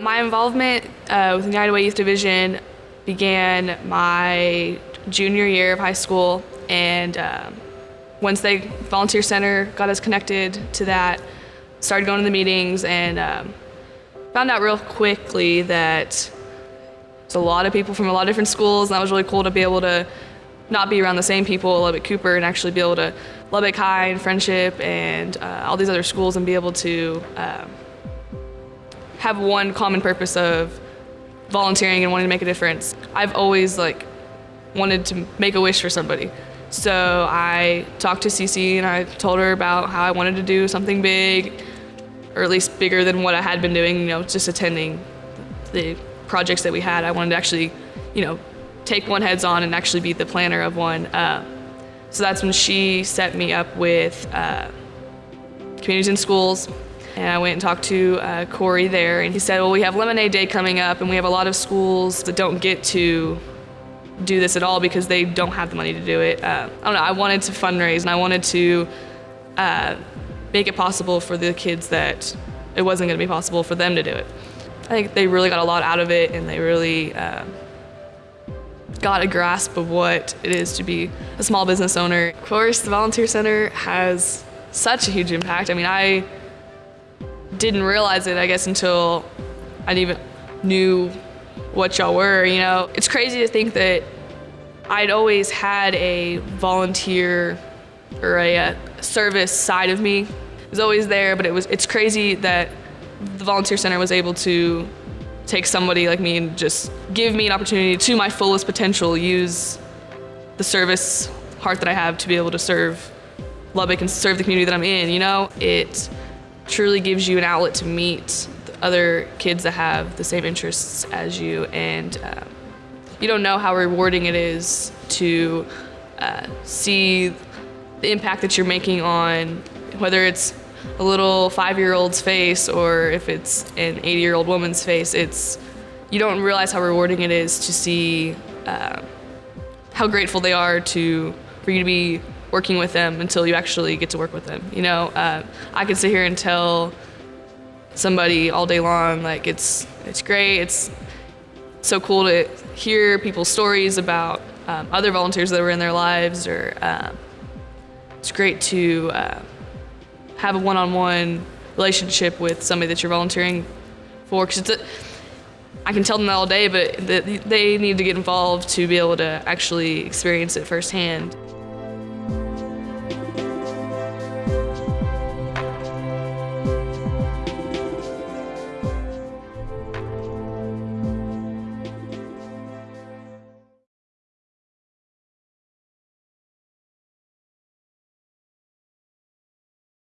My involvement uh, with United Way Youth Division began my junior year of high school, and um, Wednesday Volunteer Center got us connected to that. Started going to the meetings and um, found out real quickly that there's a lot of people from a lot of different schools, and that was really cool to be able to not be around the same people Lubbock Cooper and actually be able to Lubbock High and Frenship and uh, all these other schools and be able to um, have one common purpose of volunteering and wanting to make a difference. I've always like wanted to make a wish for somebody. So I talked to Cece and I told her about how I wanted to do something big, or at least bigger than what I had been doing, you know, just attending the projects that we had. I wanted to actually, you know, take one heads on and actually be the planner of one. Uh, so that's when she set me up with uh, communities in schools. And I went and talked to uh, Corey there, and he said, Well, we have Lemonade Day coming up, and we have a lot of schools that don't get to do this at all because they don't have the money to do it. Uh, I don't know, I wanted to fundraise and I wanted to uh, make it possible for the kids that it wasn't going to be possible for them to do it. I think they really got a lot out of it and they really uh, got a grasp of what it is to be a small business owner. Of course, the Volunteer Center has such a huge impact. I mean, I didn't realize it, I guess, until I even knew what y'all were, you know. It's crazy to think that I'd always had a volunteer or a, a service side of me. It was always there, but it was it's crazy that the volunteer center was able to take somebody like me and just give me an opportunity to my fullest potential, use the service heart that I have to be able to serve Lubbock and serve the community that I'm in, you know? It truly gives you an outlet to meet other kids that have the same interests as you and um, you don't know how rewarding it is to uh, see the impact that you're making on whether it's a little five-year-old's face or if it's an 80-year-old woman's face it's you don't realize how rewarding it is to see uh, how grateful they are to for you to be working with them until you actually get to work with them you know uh, I can sit here and tell somebody all day long like it's it's great it's so cool to hear people's stories about um, other volunteers that were in their lives or um, it's great to uh, have a one-on-one relationship with somebody that you're volunteering for because it's can tell them that all day but they need to get involved to be able to actually experience it firsthand.